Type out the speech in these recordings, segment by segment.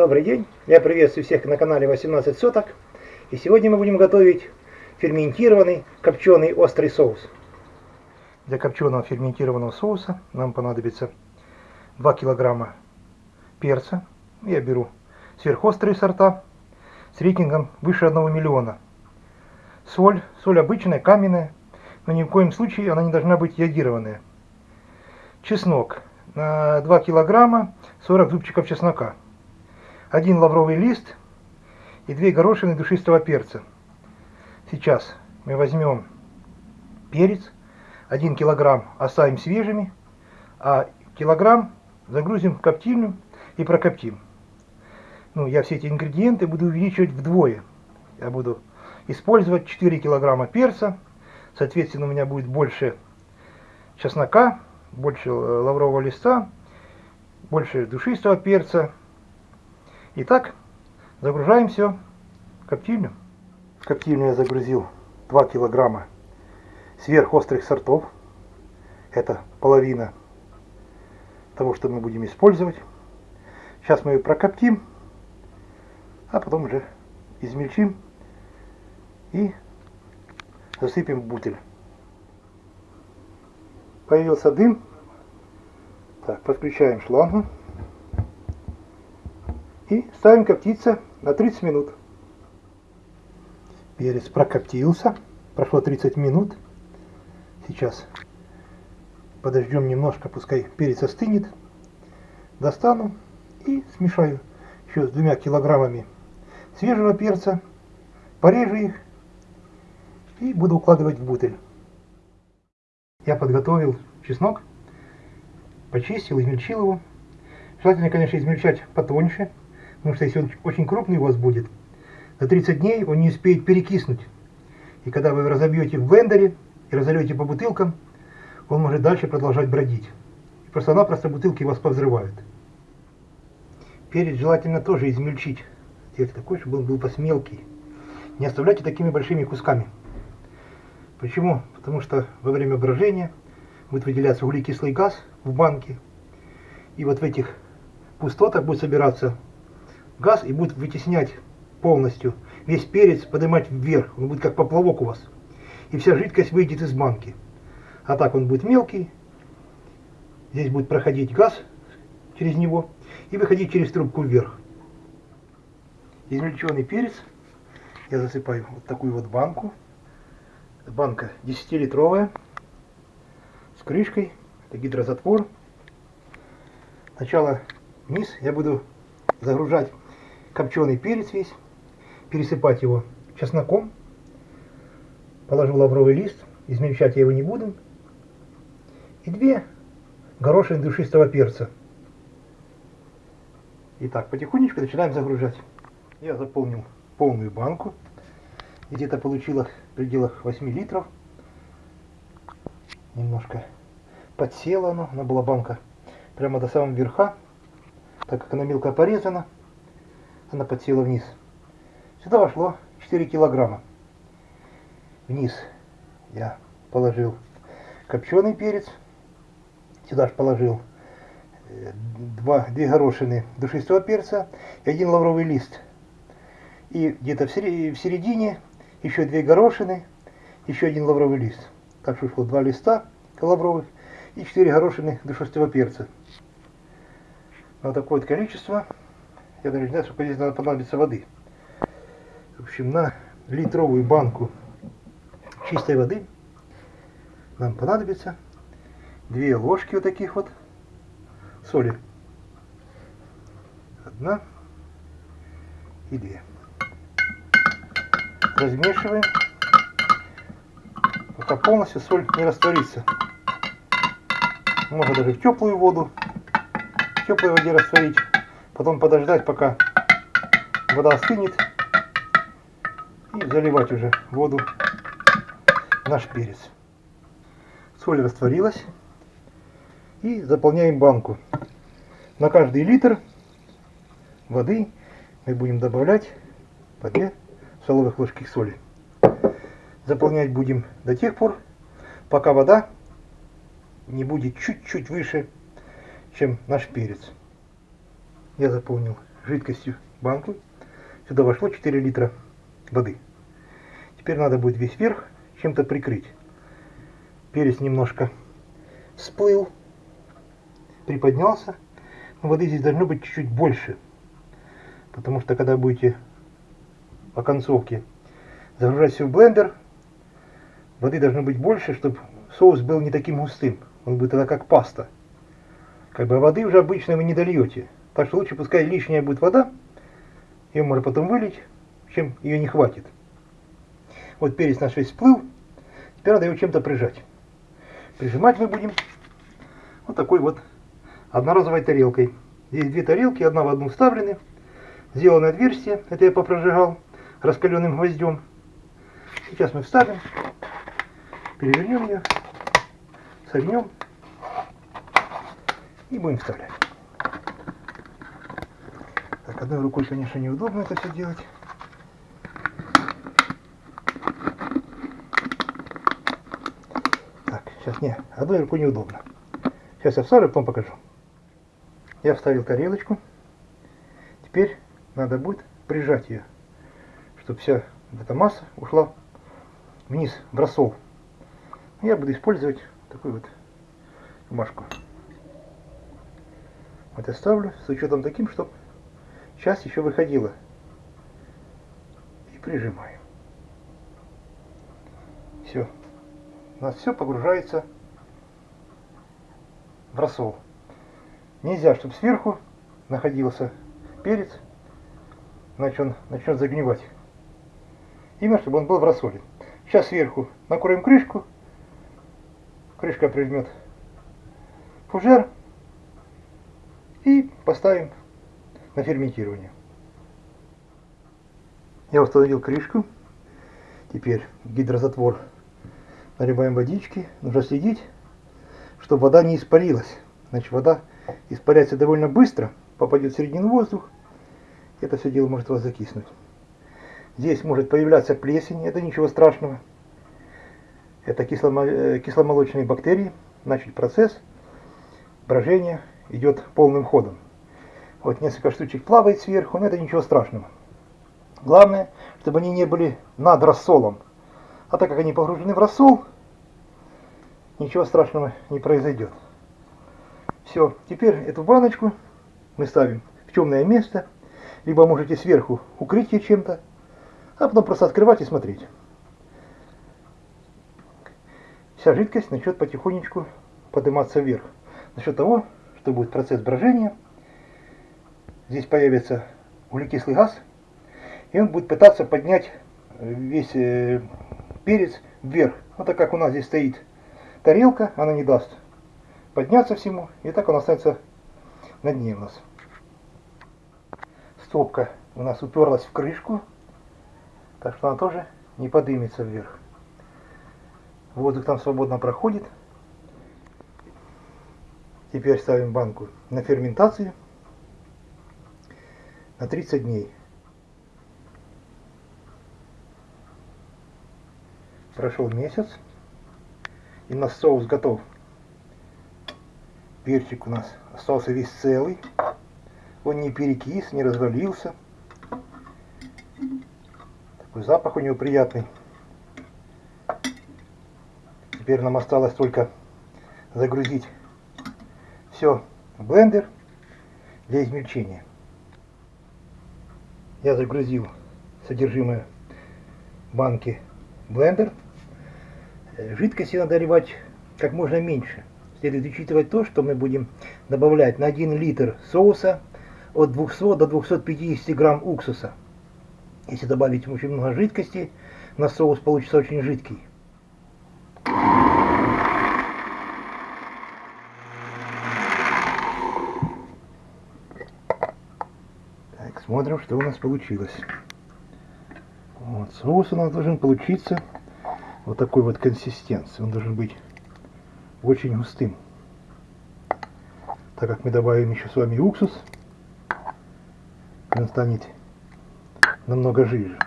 Добрый день, я приветствую всех на канале 18 соток. И сегодня мы будем готовить ферментированный копченый острый соус. Для копченого ферментированного соуса нам понадобится 2 килограмма перца. Я беру сверхострые сорта с рейтингом выше 1 миллиона. Соль, соль обычная, каменная, но ни в коем случае она не должна быть йодированная. Чеснок на 2 килограмма 40 зубчиков чеснока один лавровый лист и две горошины душистого перца. Сейчас мы возьмем перец, один килограмм оставим свежими, а килограмм загрузим в коптильню и прокоптим. Ну, я все эти ингредиенты буду увеличивать вдвое. Я буду использовать 4 килограмма перца, соответственно, у меня будет больше чеснока, больше э, лаврового листа, больше душистого перца, Итак, загружаем все в коптильню. В коптильню я загрузил 2 килограмма сверхострых сортов. Это половина того, что мы будем использовать. Сейчас мы ее прокоптим, а потом уже измельчим и засыпем в бутыль. Появился дым. Так, подключаем шлангу и ставим коптиться на 30 минут. Перец прокоптился, прошло 30 минут. Сейчас подождем немножко, пускай перец остынет. Достану и смешаю еще с двумя килограммами свежего перца, порежу их и буду укладывать в бутыль. Я подготовил чеснок, почистил, измельчил его. Желательно, конечно, измельчать потоньше, Потому что если он очень крупный у вас будет, за 30 дней он не успеет перекиснуть. И когда вы разобьете в блендере и разольете по бутылкам, он может дальше продолжать бродить. Просто-напросто бутылки вас повзрывают. Перец желательно тоже измельчить. Сделать такой, чтобы он был посмелкий. Не оставляйте такими большими кусками. Почему? Потому что во время брожения будет выделяться углекислый газ в банке. И вот в этих пустотах будет собираться газ и будет вытеснять полностью весь перец, поднимать вверх. Он будет как поплавок у вас. И вся жидкость выйдет из банки. А так он будет мелкий. Здесь будет проходить газ через него и выходить через трубку вверх. Измельченный перец я засыпаю вот такую вот банку. Банка 10-литровая с крышкой. Это гидрозатвор. Сначала низ я буду загружать копченый перец весь, пересыпать его чесноком. Положу лавровый лист, измельчать я его не буду. И две горошины душистого перца. Итак, потихонечку начинаем загружать. Я заполнил полную банку. Где-то получилось в пределах 8 литров. Немножко подсела оно, она была банка прямо до самого верха, так как она мелко порезана она подсела вниз. Сюда вошло 4 килограмма. Вниз я положил копченый перец. Сюда же положил э, два, две горошины душистого перца и один лавровый лист. И где-то в середине еще две горошины, еще один лавровый лист. Так что ушло два листа лавровых и четыре горошины душистого перца. Вот такое вот количество. Я даже не знаю, сколько здесь надо понадобиться воды. В общем, на литровую банку чистой воды нам понадобится две ложки вот таких вот соли. Одна и две. Размешиваем, пока полностью соль не растворится. Можно даже в теплую воду, в теплой воде растворить. Потом подождать, пока вода остынет. И заливать уже воду наш перец. Соль растворилась. И заполняем банку. На каждый литр воды мы будем добавлять по 2 столовых ложки соли. Заполнять будем до тех пор, пока вода не будет чуть-чуть выше, чем наш перец я заполнил жидкостью банку. Сюда вошло 4 литра воды. Теперь надо будет весь верх чем-то прикрыть. Перец немножко всплыл, приподнялся. Но воды здесь должно быть чуть-чуть больше. Потому что когда будете по концовке загружать все в блендер, воды должно быть больше, чтобы соус был не таким густым. Он будет тогда как паста. Как бы воды уже обычно вы не дольете. Так что лучше пускай лишняя будет вода, ее можно потом вылить, чем ее не хватит. Вот перец наш весь всплыл, теперь надо его чем-то прижать. Прижимать мы будем вот такой вот одноразовой тарелкой. Здесь две тарелки, одна в одну вставлены. Сделано отверстие, это я попрожигал раскаленным гвоздем. Сейчас мы вставим, перевернем ее, согнем и будем вставлять. Одной рукой, конечно, неудобно это все делать. Так, сейчас не, одной рукой неудобно. Сейчас я вставлю, потом покажу. Я вставил тарелочку. Теперь надо будет прижать ее, чтобы вся эта масса ушла вниз в рассол. Я буду использовать такую вот бумажку. Вот я ставлю с учетом таким, чтобы часть еще выходила. И прижимаю. Все. У нас все погружается в рассол. Нельзя, чтобы сверху находился перец, иначе он начнет загнивать. Именно, чтобы он был в рассоле. Сейчас сверху накроем крышку, крышка прижмет фужер и поставим на ферментирование. Я установил крышку. Теперь гидрозатвор наливаем водички. Нужно следить, чтобы вода не испарилась. Значит, вода испаряется довольно быстро, попадет в середину воздух. Это все дело может вас закиснуть. Здесь может появляться плесень, это ничего страшного. Это э, кисломолочные бактерии. Значит, процесс брожения идет полным ходом. Вот несколько штучек плавает сверху, но это ничего страшного. Главное, чтобы они не были над рассолом. А так как они погружены в рассол, ничего страшного не произойдет. Все, теперь эту баночку мы ставим в темное место, либо можете сверху укрыть ее чем-то, а потом просто открывать и смотреть. Вся жидкость начнет потихонечку подниматься вверх. За счет того, что будет процесс брожения – здесь появится углекислый газ, и он будет пытаться поднять весь э, перец вверх. Вот так как у нас здесь стоит тарелка, она не даст подняться всему, и так он останется на дне у нас. Стопка у нас уперлась в крышку, так что она тоже не поднимется вверх. Воздух там свободно проходит. Теперь ставим банку на ферментацию на 30 дней. Прошел месяц, и у нас соус готов. Перчик у нас остался весь целый. Он не перекис, не развалился. Такой запах у него приятный. Теперь нам осталось только загрузить все в блендер для измельчения я загрузил содержимое банки блендер. Э, жидкости надо наливать как можно меньше. Следует учитывать то, что мы будем добавлять на 1 литр соуса от 200 до 250 грамм уксуса. Если добавить очень много жидкости, на соус получится очень жидкий. Смотрим, что у нас получилось. Вот, соус у нас должен получиться вот такой вот консистенции. Он должен быть очень густым. Так как мы добавим еще с вами уксус, он станет намного жиже.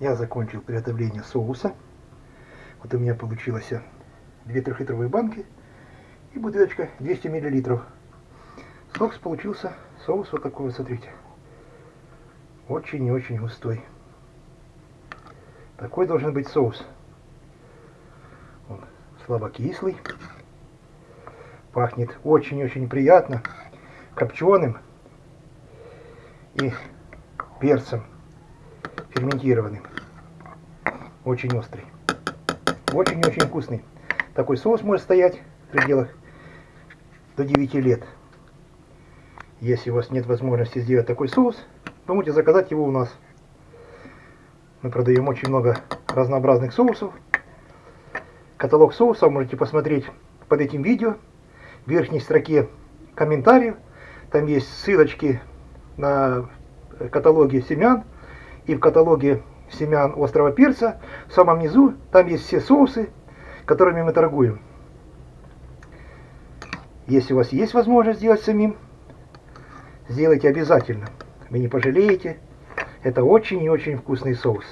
Я закончил приготовление соуса. Вот у меня получилось две трехлитровые банки и бутылочка 200 миллилитров Соус получился, соус вот такой смотрите. Очень и очень густой. Такой должен быть соус. Он слабокислый. Пахнет очень-очень приятно. Копченым и перцем ферментированным. Очень острый. Очень-очень вкусный. Такой соус может стоять в пределах до 9 лет. Если у вас нет возможности сделать такой соус, вы можете заказать его у нас. Мы продаем очень много разнообразных соусов. Каталог соусов можете посмотреть под этим видео. В верхней строке комментариев. Там есть ссылочки на каталоге семян и в каталоге семян острого перца. В самом низу там есть все соусы, которыми мы торгуем. Если у вас есть возможность сделать самим, сделайте обязательно. Вы не пожалеете. Это очень и очень вкусный соус.